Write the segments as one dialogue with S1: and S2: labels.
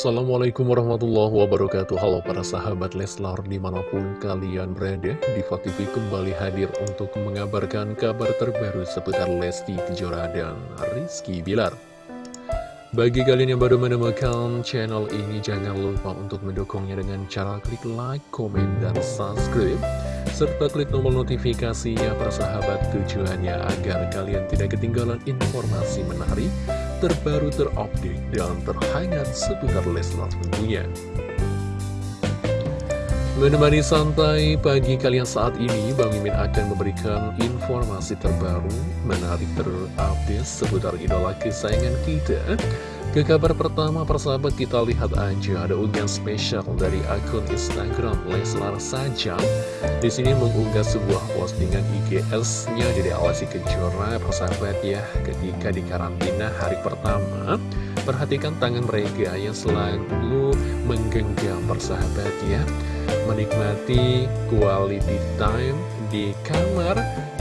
S1: Assalamualaikum warahmatullahi wabarakatuh. Halo para sahabat Leslar di mana pun kalian berada Diva TV kembali hadir untuk mengabarkan kabar terbaru seputar Lesti Kejora dan Rizky Bilar. Bagi kalian yang baru menemukan channel ini jangan lupa untuk mendukungnya dengan cara klik like, komen, dan subscribe serta klik tombol notifikasinya para sahabat tujuannya agar kalian tidak ketinggalan informasi menarik terbaru terupdate dan terhangat seputar Leslar tentunya. Menemani santai pagi kalian saat ini, Bang Mimin akan memberikan informasi terbaru, menarik terupdate seputar idola kesayangan kita. Ke kabar pertama, persahabat kita lihat aja ada unggahan spesial dari akun Instagram Leslar saja. Di sini mengunggah sebuah postingan IGS-nya dari Alasi Kejora, persahabat ya, ketika di karantina hari pertama. Perhatikan tangan mereka yang selalu menggenggam persahabat ya, menikmati quality time di kamar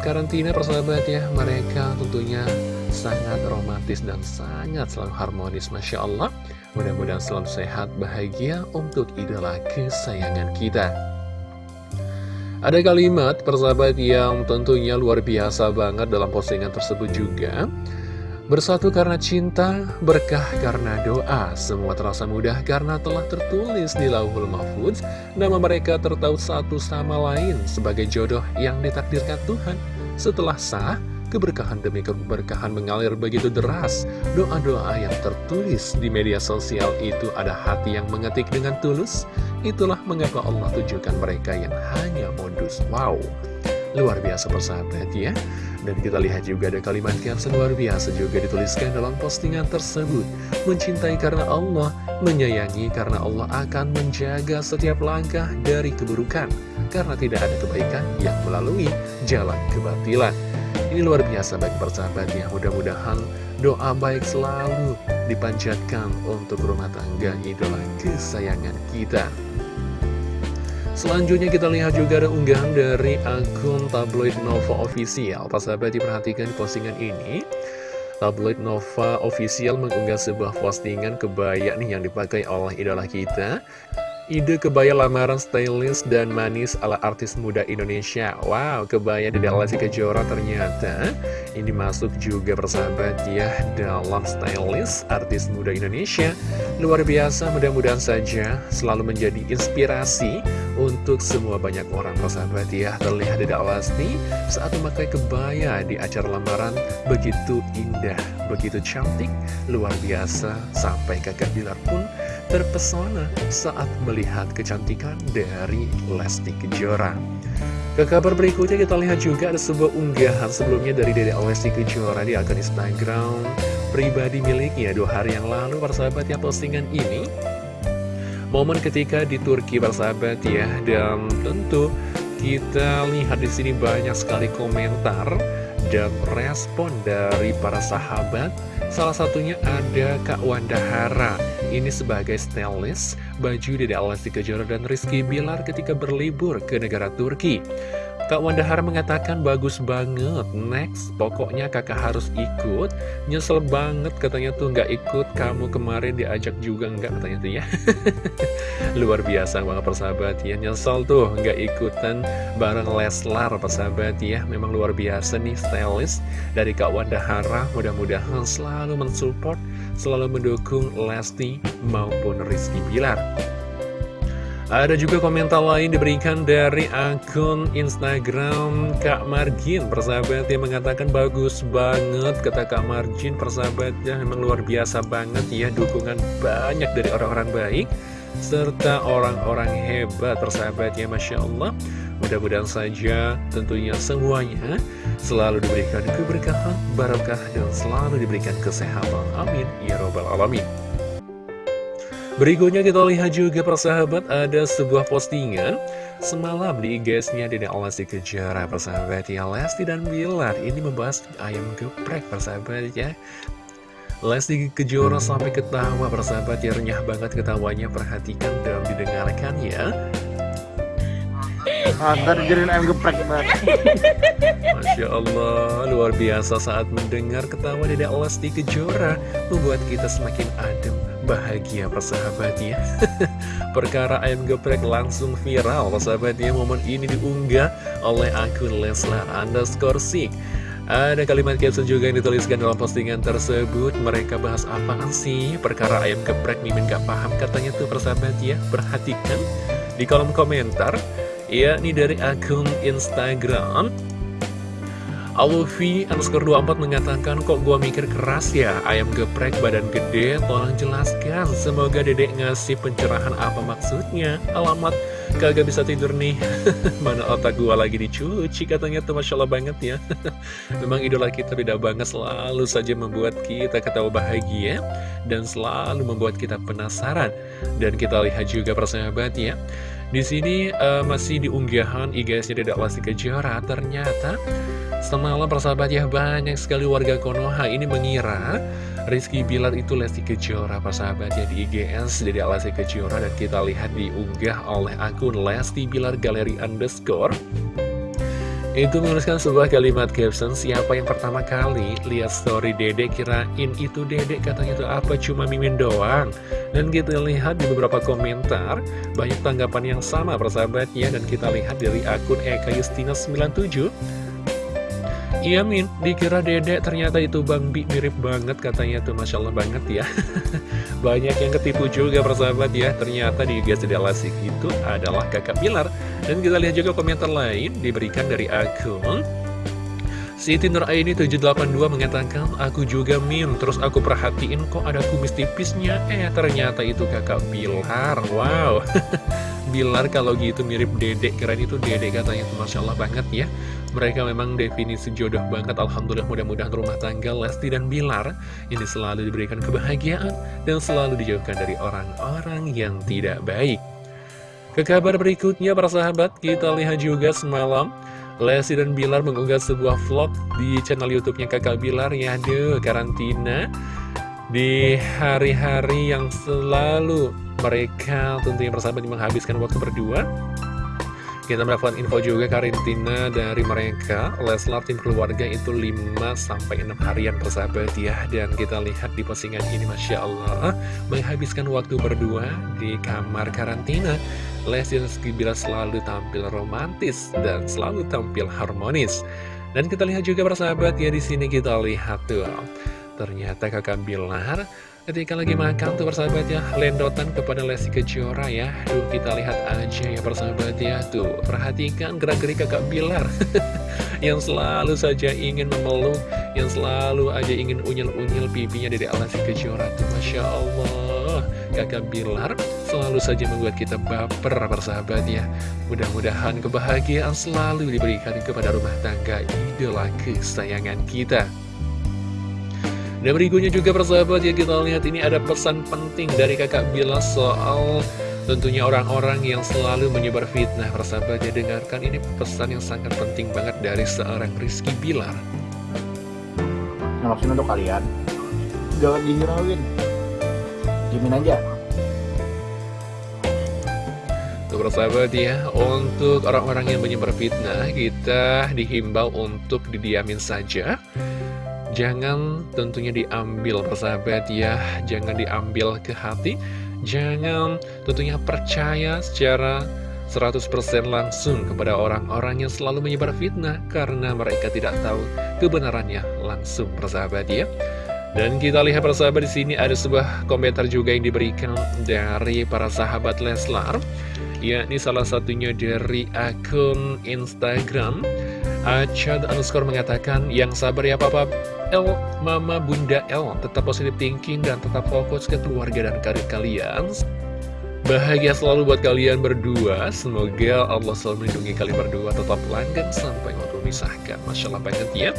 S1: karantina persahabat ya. Mereka tentunya sangat romantis dan sangat selalu harmonis Masya Allah. Mudah-mudahan selalu sehat, bahagia untuk idola kesayangan kita. Ada kalimat persahabat yang tentunya luar biasa banget dalam postingan tersebut juga. Bersatu karena cinta, berkah karena doa. Semua terasa mudah karena telah tertulis di lauhul mahfudz Nama mereka tertaut satu sama lain sebagai jodoh yang ditakdirkan Tuhan. Setelah sah, Keberkahan demi keberkahan mengalir begitu deras. Doa-doa yang tertulis di media sosial itu ada hati yang mengetik dengan tulus. Itulah mengapa Allah tujukan mereka yang hanya modus. Wow, luar biasa persahabat ya. Dan kita lihat juga ada kalimat yang luar biasa juga dituliskan dalam postingan tersebut. Mencintai karena Allah, menyayangi karena Allah akan menjaga setiap langkah dari keburukan. Karena tidak ada kebaikan yang melalui jalan kebatilan. Ini luar biasa bagi persahabat ya Mudah-mudahan doa baik selalu dipanjatkan untuk rumah tangga idola kesayangan kita. Selanjutnya kita lihat juga ada unggahan dari akun tabloid Nova Official. Persahabat diperhatikan di postingan ini. Tabloid Nova Official mengunggah sebuah postingan kebaya nih yang dipakai oleh idola kita Ide kebaya lamaran stylish dan manis ala artis muda Indonesia. Wow, kebaya dari Alasi Kejora ternyata. Ini masuk juga persahabat ya dalam stylish artis muda Indonesia. Luar biasa, mudah-mudahan saja selalu menjadi inspirasi untuk semua banyak orang persahabat ya. Terlihat dari Alasti saat memakai kebaya di acara lamaran Begitu indah, begitu cantik, luar biasa. Sampai kakak Bilar pun terpesona saat melihat kecantikan dari Lesti Kejora. Ke kabar berikutnya kita lihat juga ada sebuah unggahan sebelumnya dari Dede Lesti Kejora di akun Instagram pribadi miliknya. Dua hari yang lalu persahabat ya postingan ini momen ketika di Turki persahabat ya. Dan tentu kita lihat di sini banyak sekali komentar dan respon dari para sahabat. Salah satunya ada Kak Wanda Hara Ini sebagai stylist baju dari Alesti Kejora dan Rizky Bilar ketika berlibur ke negara Turki. Kak Wandahara mengatakan bagus banget Next, pokoknya kakak harus ikut. Nyesel banget katanya tuh nggak ikut Kamu kemarin diajak juga. Nggak katanya tuh ya. Luar biasa banget persahabat ya. Nyesel tuh nggak ikutan bareng Leslar persahabat ya. Memang luar biasa nih stylist dari Kak Wandahara. Mudah-mudahan selalu mensupport Selalu mendukung Lesti maupun Rizky Bilar. Ada juga komentar lain diberikan dari akun Instagram Kak Margin. Persahabat yang mengatakan bagus banget Kata Kak Margin. Persahabatnya memang luar biasa banget ya Dukungan banyak dari orang-orang baik Serta orang-orang hebat. Persahabatnya Masya Allah Mudah-mudahan saja tentunya semuanya selalu diberikan keberkahan, barokah, dan selalu diberikan kesehatan. Amin. Ya Robbal Alamin. Berikutnya kita lihat juga persahabat ada sebuah postingan Semalam di IG-nya Dede Alasi Kejara persahabat ya Lesti dan Bilar ini membahas ayam geprek persahabat ya Lesti Kejora sampai ketawa persahabat ya renyah banget ketawanya perhatikan dan didengarkan ya
S2: Ntar dijadiin ayam geprek
S1: Masya Allah luar biasa saat mendengar ketawa Dede Lesti Kejora. Membuat kita semakin adem bahagia persahabatnya Perkara ayam geprek langsung viral persahabatnya Momen ini diunggah oleh akun Leslar underscore sik. Ada kalimat caption juga yang dituliskan dalam postingan tersebut. Mereka bahas apaan sih? Perkara ayam geprek Mimin gak paham katanya tuh persahabat ya. Perhatikan di kolom komentar Ya, ini dari akun Instagram. Alufi underscore 24 mengatakan kok gua mikir keras ya? Ayam geprek badan gede tolong jelaskan. Semoga dedek ngasih pencerahan apa maksudnya. Alamat kagak bisa tidur nih. Mana otak gua lagi dicuci katanya tuh Masya Allah banget ya. Memang idola kita beda banget selalu saja membuat kita ketawa bahagia dan selalu membuat kita penasaran. Dan kita lihat juga persahabat ya di sini uh, masih diunggahan IG-nya Dedek Lesti Kejora. Ternyata Semalam persahabat ya banyak sekali warga Konoha ini mengira Rizky Bilar itu Lesti Kejora persahabat ya di IGS jadi Lesti Kejora. Dan kita lihat diunggah oleh akun Lesti Bilar Galeri Underscore. Itu menuliskan sebuah kalimat caption Siapa yang pertama kali lihat story dede kirain itu dede katanya itu apa cuma mimin doang Dan kita lihat di beberapa komentar Banyak tanggapan yang sama persahabatnya Dan kita lihat dari akun Eka Justina 97 Iya Min, dikira dedek ternyata itu Bang Bi mirip banget katanya tuh Masya Allah banget ya. Banyak yang ketipu juga persahabat ya. Ternyata di Gas Lasik itu adalah kakak Bilar Dan kita lihat juga komentar lain diberikan dari akun Siti Nur Aini 782 mengatakan Aku juga Min, terus aku perhatiin kok ada kumis tipisnya. Eh ternyata itu kakak Bilar. Wow. Bilar kalau gitu mirip dedek Keren itu dedek katanya Masya Allah banget ya. Mereka memang definisi jodoh banget. Alhamdulillah mudah-mudahan rumah tangga Lesti dan Bilar Ini selalu diberikan kebahagiaan Dan selalu dijauhkan dari orang-orang yang tidak baik. Ke kabar berikutnya para sahabat Kita lihat juga semalam Lesti dan Bilar mengunggah sebuah vlog di channel YouTube-nya Kakak Bilar ya. Deh karantina di hari-hari yang selalu mereka tentunya persahabat menghabiskan waktu berdua. Kita mendapatkan info juga karantina dari mereka. Leslar tim keluarga itu 5-6 harian persahabat ya. Dan kita lihat di postingan ini Masya Allah Menghabiskan waktu berdua di kamar karantina Lesti Bila selalu tampil romantis dan selalu tampil harmonis. Dan kita lihat juga persahabat ya di sini kita lihat tuh Ternyata kakak Bilar Ketika lagi makan tuh persahabat ya Lendotan kepada Lesti Kejora ya. Duh kita lihat aja ya persahabat ya. Tuh perhatikan gerak-gerik kakak Bilar Yang selalu saja ingin memeluk Yang selalu aja ingin unyil-unyil pipinya dari Lesti Kejora tuh. Masya Allah Kakak Bilar selalu saja membuat kita baper persahabat ya Mudah-mudahan kebahagiaan selalu diberikan kepada rumah tangga idola kesayangan kita dan berikutnya juga persahabat ya kita lihat ini ada pesan penting dari kakak Bila soal tentunya orang-orang yang selalu menyebar fitnah persahabat ya dengarkan ini pesan yang sangat penting banget dari seorang Rizky Bilar.
S2: Nah untuk kalian, jangan dihirauin, jamin aja.
S1: Tuh persahabat ya, untuk orang-orang yang menyebar fitnah kita dihimbau untuk didiamin saja. Jangan tentunya diambil persahabat ya Jangan diambil ke hati. Jangan tentunya percaya secara 100% langsung kepada orang-orang yang selalu menyebar fitnah Karena mereka tidak tahu kebenarannya langsung persahabat ya dan kita lihat persahabat di sini ada sebuah komentar juga yang diberikan dari para sahabat Leslar yakni salah satunya dari akun Instagram Acad underscore mengatakan, yang sabar ya papa L, mama bunda L, tetap positive thinking dan tetap fokus ke keluarga dan karir kalian. Bahagia selalu buat kalian berdua, semoga Allah selalu melindungi kalian berdua, tetap langgeng sampai waktu memisahkan. Masya Allah banget ya.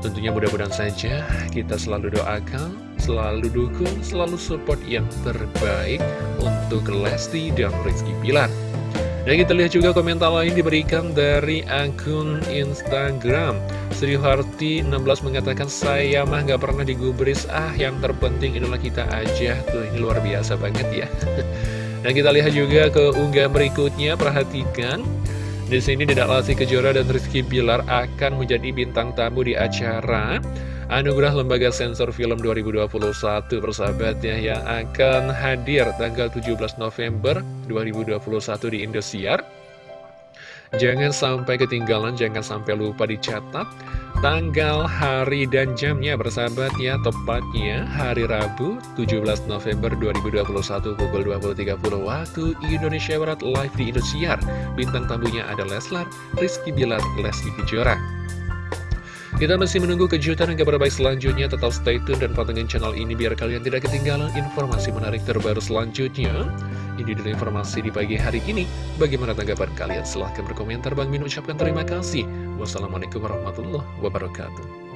S1: Tentunya mudah-mudahan saja kita selalu doakan, selalu dukung, selalu support yang terbaik untuk Lesti dan Rizky Pilar. Dan kita lihat juga komentar lain diberikan dari akun Instagram. Sri Harti 16 mengatakan saya mah gak pernah digubris. Ah yang terpenting inilah kita aja. Tuh ini luar biasa banget ya. Dan kita lihat juga ke unggah berikutnya. Perhatikan di sini tidak Lesti Kejora dan Rizky Bilar akan menjadi bintang tamu di acara Anugerah Lembaga Sensor Film 2021 persahabat ya yang akan hadir tanggal 17 November 2021 di Indosiar. Jangan sampai ketinggalan, jangan sampai lupa dicatat tanggal, hari, dan jamnya. Bersahabat ya Tepatnya hari Rabu 17 November 2021 pukul 20.30 waktu Indonesia Barat live di Indosiar. Bintang tamunya ada Leslar, Rizky Bilar, Lesti Kejora kita masih menunggu kejutan dan kabar baik selanjutnya. Tetap stay tune dan pantengin channel ini biar kalian tidak ketinggalan informasi menarik terbaru selanjutnya. Ini dulu informasi di pagi hari ini. Bagaimana tanggapan kalian? Silahkan berkomentar. Bang Min ucapkan terima kasih. Wassalamualaikum warahmatullahi wabarakatuh.